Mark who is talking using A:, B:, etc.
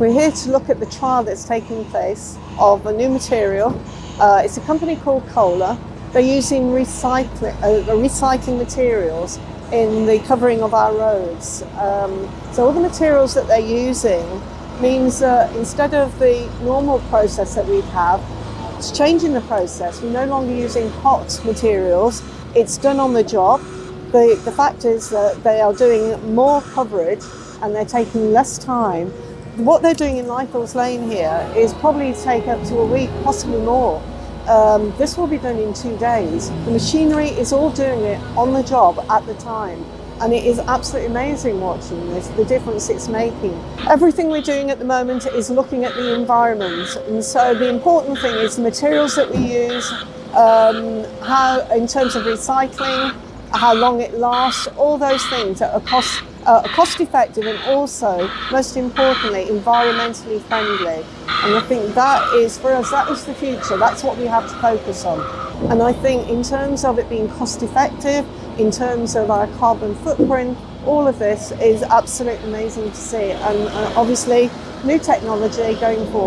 A: We're here to look at the trial that's taking place of a new material. Uh, it's a company called Kohler. They're using recycling, uh, recycling materials in the covering of our roads. Um, so all the materials that they're using means that instead of the normal process that we'd have, it's changing the process. We're no longer using hot materials. It's done on the job. The, the fact is that they are doing more coverage and they're taking less time what they're doing in Lythall's Lane here is probably take up to a week, possibly more. Um, this will be done in two days. The machinery is all doing it on the job at the time. And it is absolutely amazing watching this, the difference it's making. Everything we're doing at the moment is looking at the environment. And so the important thing is the materials that we use, um, how in terms of recycling, how long it lasts, all those things that are cost uh, cost effective and also, most importantly, environmentally friendly. And I think that is, for us, that is the future. That's what we have to focus on. And I think in terms of it being cost effective, in terms of our carbon footprint, all of this is absolutely amazing to see. And uh, obviously, new technology going forward.